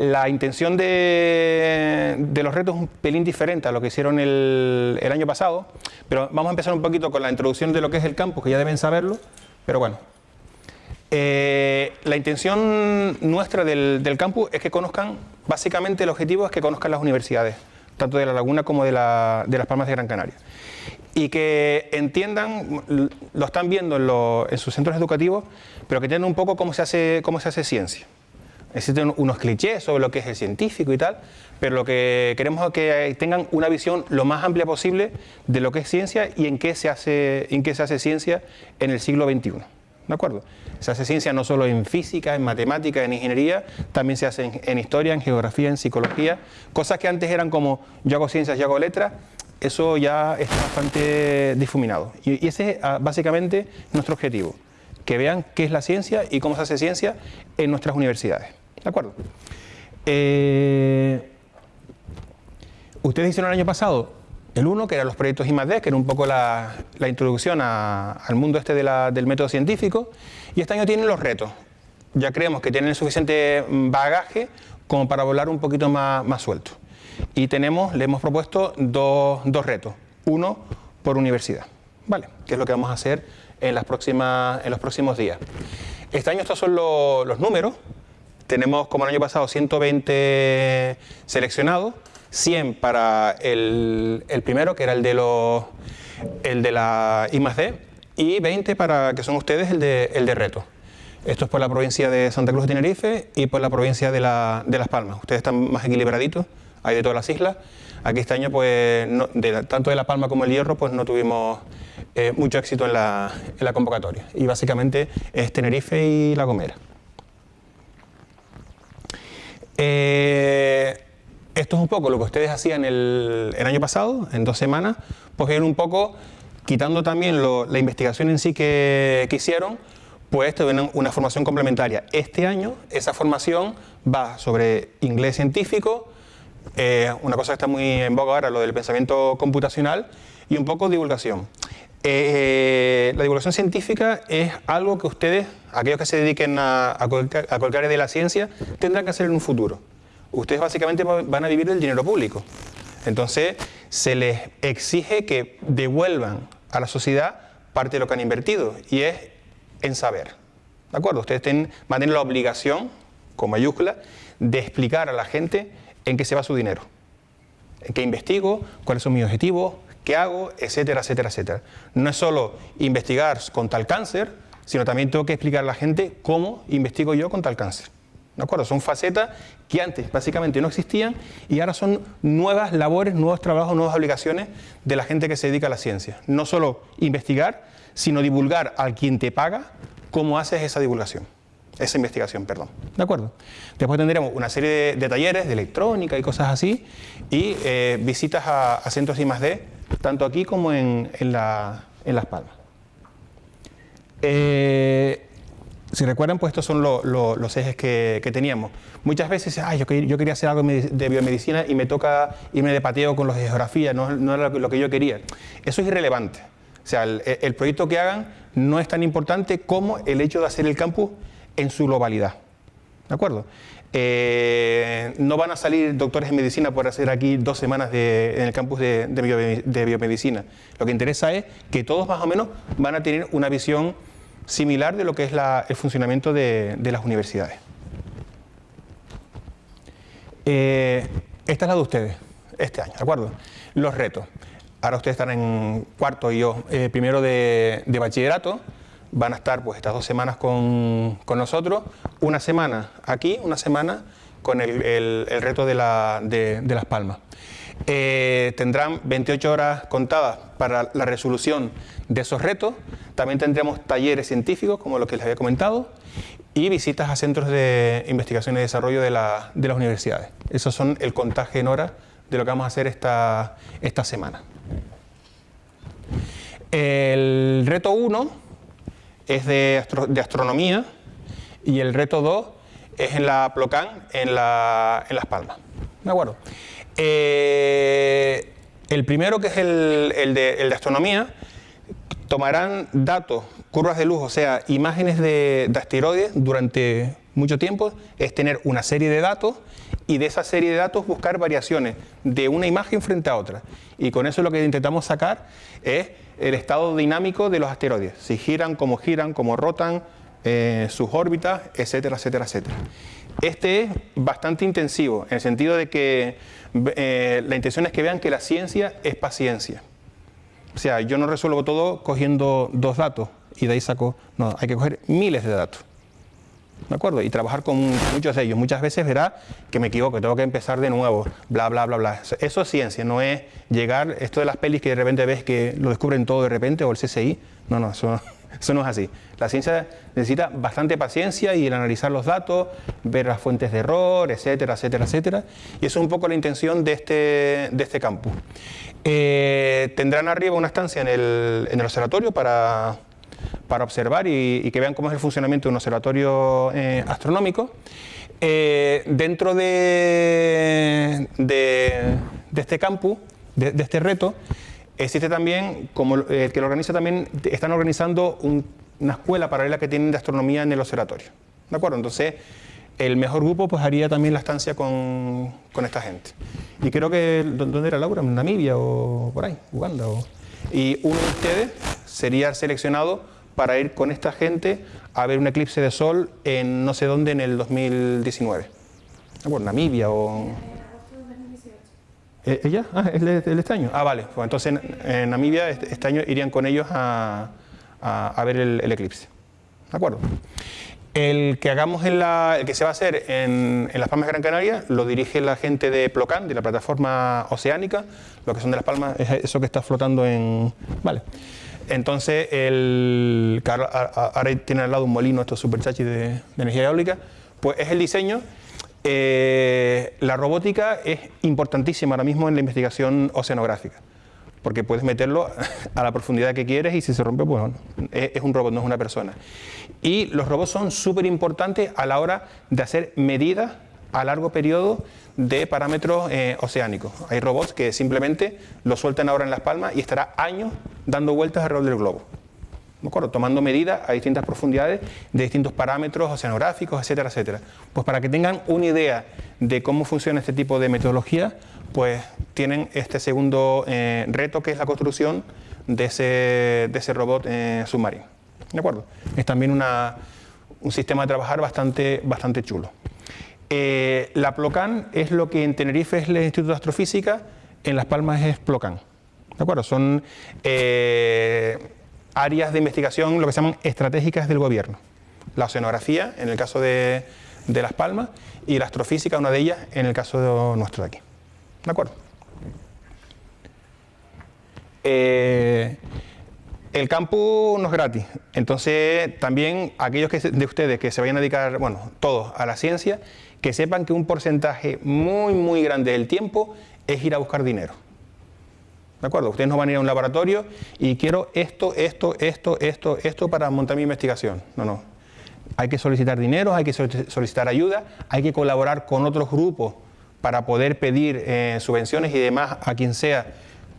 La intención de, los retos es un pelín diferente a lo que hicieron el, año pasado, pero vamos a empezar un poquito con la introducción de lo que es el campus, que ya deben saberlo, pero bueno. Eh, la intención nuestra del, campus es que conozcan, básicamente el objetivo es que conozcan las universidades, tanto de La Laguna como de, Las Palmas de Gran Canaria. Y que entiendan, lo están viendo en, en sus centros educativos, pero que entiendan un poco cómo se hace, cómo se hace ciencia. Existen unos clichés sobre lo que es el científico y tal, pero lo que queremos es que tengan una visión lo más amplia posible de lo que es ciencia y en qué se hace, en qué se hace ciencia en el siglo XXI. ¿De acuerdo? Se hace ciencia no solo en física, en matemática, en ingeniería, también se hace en, historia, en geografía, en psicología, cosas que antes eran como yo hago ciencias, yo hago letras, eso ya está bastante difuminado. Y, ese es ah, básicamente nuestro objetivo, que vean qué es la ciencia y cómo se hace ciencia en nuestras universidades. ¿De acuerdo? Eh, ustedes hicieron el año pasado el uno, que eran los proyectos I+.D., que era un poco la, introducción al mundo este del método científico, y este año tienen los retos. Ya creemos que tienen suficiente bagaje como para volar un poquito más, más suelto. Y tenemos, le hemos propuesto dos, retos, uno por universidad, ¿vale? Que es lo que vamos a hacer en, las próximas, en los próximos días. Este año estos son los números, tenemos como el año pasado 120 seleccionados, 100 para el, primero, que era el de, los, el de la I y 20 para que son ustedes el de, el de reto. Esto es por la provincia de Santa Cruz de Tenerife y por la provincia de, la, de Las Palmas. Ustedes están más equilibraditos, hay de todas las islas. Aquí este año, pues, tanto de La Palma como el Hierro, pues no tuvimos eh, mucho éxito en la, en la convocatoria. Y básicamente es Tenerife y La Gomera. Eh, esto es un poco lo que ustedes hacían el, año pasado, en dos semanas, pues ir un poco quitando también la investigación en sí que, hicieron, pues ven una formación complementaria. Este año esa formación va sobre inglés científico, eh, una cosa que está muy en boga ahora, lo del pensamiento computacional, y un poco divulgación. Eh, la divulgación científica es algo que ustedes, aquellos que se dediquen a, a, cualquier, área de la ciencia, tendrán que hacer en un futuro. Ustedes básicamente van a vivir del dinero público. Entonces, se les exige que devuelvan a la sociedad parte de lo que han invertido, y es en saber. ¿De acuerdo? Ustedes tienen, van a tener la obligación, con mayúscula, de explicar a la gente en qué se va su dinero, en qué investigo, cuáles son mis objetivos, qué hago, etcétera, etcétera, etcétera. No es solo investigar con tal cáncer, sino también tengo que explicar a la gente cómo investigo yo con tal cáncer. ¿De acuerdo? Son facetas que antes básicamente no existían y ahora son nuevas labores, nuevos trabajos, nuevas obligaciones de la gente que se dedica a la ciencia. No solo investigar, sino divulgar al quien te paga cómo haces esa divulgación, esa investigación, perdón. ¿De acuerdo? Después tendremos una serie de, talleres de electrónica y cosas así y eh, visitas a, centros I D tanto aquí como en, Las Palmas. Eh, si recuerdan, pues estos son los ejes que, teníamos. Muchas veces, ay, yo, yo, quería hacer algo de biomedicina y me toca irme de pateo con los de geografía, no, era lo que yo quería. Eso es irrelevante. O sea, el, proyecto que hagan no es tan importante como el hecho de hacer el campus en su globalidad. ¿De acuerdo? Eh, no van a salir doctores en medicina por hacer aquí dos semanas en el campus de, biomedicina. Lo que interesa es que todos más o menos van a tener una visión similar de lo que es el funcionamiento de, las universidades. Eh, esta es la de ustedes, este año, ¿de acuerdo? Los retos. Ahora ustedes están en cuarto y yo eh, primero de, bachillerato. Van a estar pues estas dos semanas con, nosotros, una semana aquí, una semana con el, reto de, Las Palmas. Eh, tendrán 28 horas contadas para la resolución de esos retos. También tendremos talleres científicos, como lo que les había comentado, y visitas a centros de investigación y desarrollo de, las universidades. Esos son el contaje en horas de lo que vamos a hacer esta, esta semana. El reto 1 es de, astronomía y el reto 2 es en la Plocan, en, Las Palmas. ¿De acuerdo? Eh, el primero, que es el, de, astronomía, tomarán datos, curvas de luz, o sea, imágenes de, de asteroides durante mucho tiempo, es tener una serie de datos y de esa serie de datos buscar variaciones de una imagen frente a otra. Y con eso lo que intentamos sacar es el estado dinámico de los asteroides, si giran, cómo giran, cómo rotan, eh, sus órbitas, etcétera, etcétera, etcétera. Este es bastante intensivo, en el sentido de que eh, la intención es que vean que la ciencia es paciencia. O sea, yo no resuelvo todo cogiendo dos datos y de ahí saco, no, hay que coger miles de datos. ¿De acuerdo? Y trabajar con muchos de ellos. Muchas veces verá que me equivoco, tengo que empezar de nuevo, bla, bla, bla, bla. Eso es ciencia, no es llegar, esto de las pelis que de repente ves que lo descubren todo de repente, o el CSI. No, no, eso, eso no es así. La ciencia necesita bastante paciencia y el analizar los datos, ver las fuentes de error, etcétera, etcétera, etcétera. Y eso es un poco la intención de este, de este campus. Eh, tendrán arriba una estancia en el, en el observatorio para, para observar y, que vean cómo es el funcionamiento de un observatorio eh, astronómico. Eh, dentro de, este campus, de, este reto, Existe también, como el que lo organiza también, están organizando una escuela paralela que tienen de astronomía en el observatorio. ¿De acuerdo? Entonces, el mejor grupo pues haría también la estancia con, esta gente. Y creo que, ¿dónde era Laura? ¿En Namibia o por ahí? ¿Uganda? O... Y uno de ustedes sería seleccionado para ir con esta gente a ver un eclipse de sol en no sé dónde en el 2019. ¿De acuerdo? Namibia o... ¿E-, ¿Ella? Ah, ¿es de, este año? Ah, vale. Pues entonces en, Namibia este, este, año irían con ellos a, ver el, eclipse. ¿De acuerdo? El que hagamos en la, el que se va a hacer en, Las Palmas de Gran Canaria lo dirige la gente de Plocan, de la plataforma oceánica, lo que son de Las Palmas, es eso que está flotando en... Vale. Entonces, el, ahora tiene al lado un molino, estos superchachis de, energía eólica, pues es el diseño eh, la robótica es importantísima ahora mismo en la investigación oceanográfica, porque puedes meterlo a la profundidad que quieres y si se rompe, pues es, un robot, no es una persona. Y los robots son súper importantes a la hora de hacer medidas a largo periodo de parámetros eh, oceánicos. Hay robots que simplemente lo sueltan ahora en las palmas y estará años dando vueltas alrededor del globo acuerdo? tomando medidas a distintas profundidades de distintos parámetros oceanográficos, etcétera, etcétera. Pues para que tengan una idea de cómo funciona este tipo de metodología, pues tienen este segundo eh, reto que es la construcción de ese, de ese robot eh, submarino. ¿De acuerdo? Es también una, un sistema de trabajar bastante, bastante chulo. Eh, la Plocan es lo que en Tenerife es el Instituto de Astrofísica, en Las Palmas es Plocan. ¿De acuerdo? Son áreas de investigación, lo que se llaman estratégicas del gobierno. La oceanografía, en el caso de, Las Palmas, y la astrofísica, una de ellas, en el caso de nuestro de aquí. ¿De acuerdo? Eh, el campus no es gratis, entonces también aquellos que, de ustedes que se vayan a dedicar, bueno, todos a la ciencia, que sepan que un porcentaje muy, muy grande del tiempo es ir a buscar dinero. ¿De acuerdo? Ustedes no van a ir a un laboratorio y quiero esto, esto, esto, esto, esto para montar mi investigación. No, no. Hay que solicitar dinero, hay que solicitar ayuda, hay que colaborar con otros grupos para poder pedir eh, subvenciones y demás a quien sea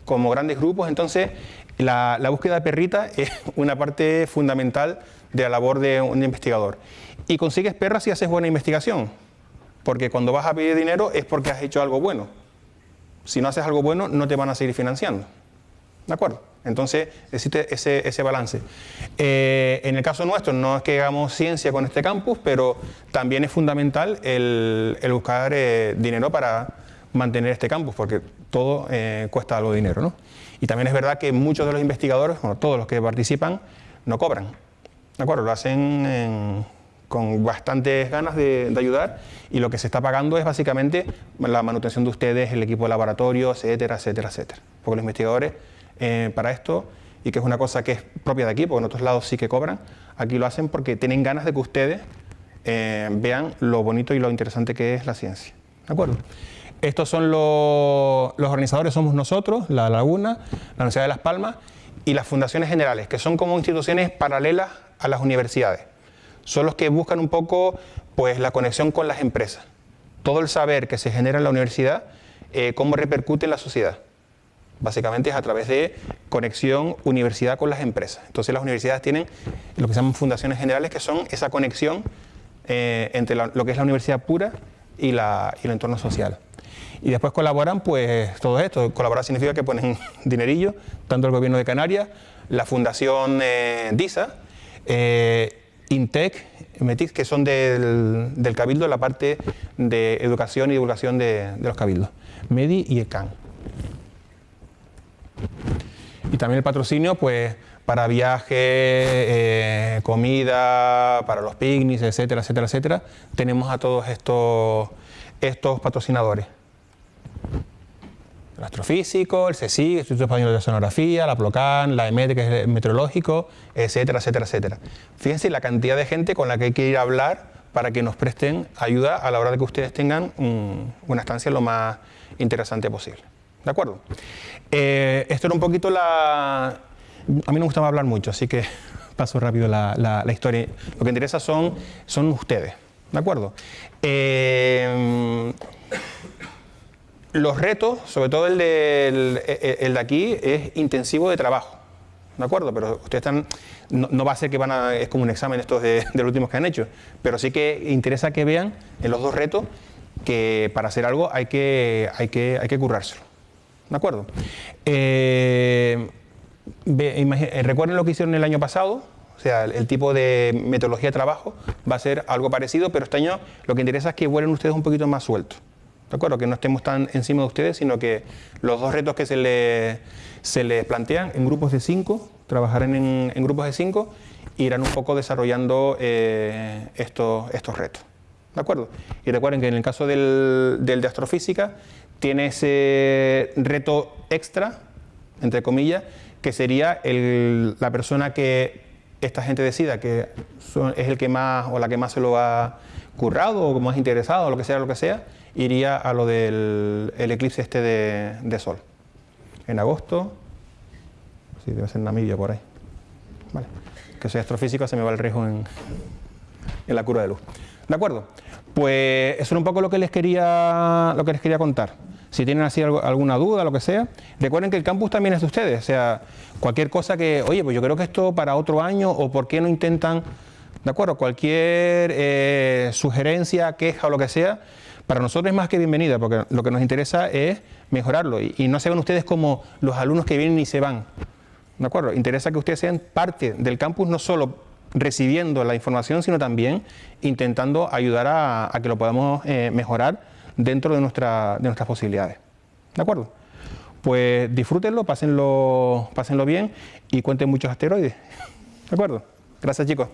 como grandes grupos. Entonces, la, búsqueda de perrita es una parte fundamental de la labor de un investigador. Y consigues perras si haces buena investigación, porque cuando vas a pedir dinero es porque has hecho algo bueno si no haces algo bueno, no te van a seguir financiando. ¿De acuerdo? Entonces, existe ese, balance. Eh, en el caso nuestro, no es que hagamos ciencia con este campus, pero también es fundamental el, buscar eh, dinero para mantener este campus, porque todo eh, cuesta algo de dinero. ¿no? Y también es verdad que muchos de los investigadores, bueno, todos los que participan, no cobran. ¿De acuerdo? Lo hacen en con bastantes ganas de, ayudar y lo que se está pagando es básicamente la manutención de ustedes, el equipo de laboratorio, etcétera, etcétera, etcétera. Porque los investigadores eh, para esto, y que es una cosa que es propia de aquí, porque en otros lados sí que cobran, aquí lo hacen porque tienen ganas de que ustedes eh, vean lo bonito y lo interesante que es la ciencia. ¿De acuerdo? Estos son los, los organizadores, somos nosotros, La Laguna, la Universidad de Las Palmas y las fundaciones generales, que son como instituciones paralelas a las universidades son los que buscan un poco pues, la conexión con las empresas. Todo el saber que se genera en la universidad, eh, cómo repercute en la sociedad. Básicamente es a través de conexión universidad con las empresas. Entonces las universidades tienen lo que se llaman fundaciones generales, que son esa conexión eh, entre lo que es la universidad pura y, la, y el entorno social. Y después colaboran, pues, todo esto. Colaborar significa que ponen dinerillo, tanto el Gobierno de Canarias, la Fundación eh, DISA, INTEC, METIC, que son del, del, Cabildo, la parte de educación y divulgación de, de los Cabildos, MEDI y ECAN. Y también el patrocinio, pues, para viajes, eh, comida, para los picnics, etcétera, etcétera, etcétera, tenemos a todos estos, estos patrocinadores. El astrofísico, el CSIC, el Instituto Español de Oceanografía, la PLOCAN, la EMET, que es el meteorológico, etcétera, etcétera, etcétera. Fíjense la cantidad de gente con la que hay que ir a hablar para que nos presten ayuda a la hora de que ustedes tengan una estancia lo más interesante posible. ¿De acuerdo? Eh, esto era un poquito la... A mí no me gustaba hablar mucho, así que paso rápido la historia. Lo que interesa son, son ustedes. ¿De acuerdo? Eh, los retos, sobre todo el de, el, de aquí, es intensivo de trabajo. ¿De acuerdo? Pero ustedes están. No, va a ser que van a. Es como un examen estos de, los últimos que han hecho. Pero sí que interesa que vean en los dos retos que para hacer algo hay que, hay que, hay que currárselo. ¿De acuerdo? Eh, eh, recuerden lo que hicieron el año pasado. O sea, el, el, tipo de metodología de trabajo va a ser algo parecido, pero este año lo que interesa es que vuelen ustedes un poquito más sueltos. ¿De acuerdo? Que no estemos tan encima de ustedes, sino que los dos retos que se les, se les plantean en grupos de cinco, trabajarán en, en grupos de cinco, irán un poco desarrollando eh, estos, estos retos. ¿De acuerdo? Y recuerden que en el caso del, del de astrofísica, tiene ese reto extra, entre comillas, que sería el, la persona que esta gente decida que es el que más o la que más se lo ha currado o más interesado lo que sea, lo que sea, iría a lo del el eclipse este de, de, sol. En agosto, sí, debe ser Namibia por ahí. Vale. Que soy astrofísico, se me va el riesgo en, en la curva de luz. ¿De acuerdo? Pues eso era un poco lo que les quería, lo que les quería contar. Si tienen así alguna duda, lo que sea, recuerden que el campus también es de ustedes. O sea, cualquier cosa que, oye, pues yo creo que esto para otro año, o por qué no intentan, ¿de acuerdo? Cualquier eh, sugerencia, queja o lo que sea, para nosotros es más que bienvenida, porque lo que nos interesa es mejorarlo y, no se ven ustedes como los alumnos que vienen y se van. ¿De acuerdo? Interesa que ustedes sean parte del campus, no solo recibiendo la información, sino también intentando ayudar a, que lo podamos eh, mejorar dentro de nuestras posibilidades. ¿De acuerdo? Pues disfrútenlo, pásenlo, pásenlo bien y cuenten muchos asteroides. ¿De acuerdo? Gracias chicos.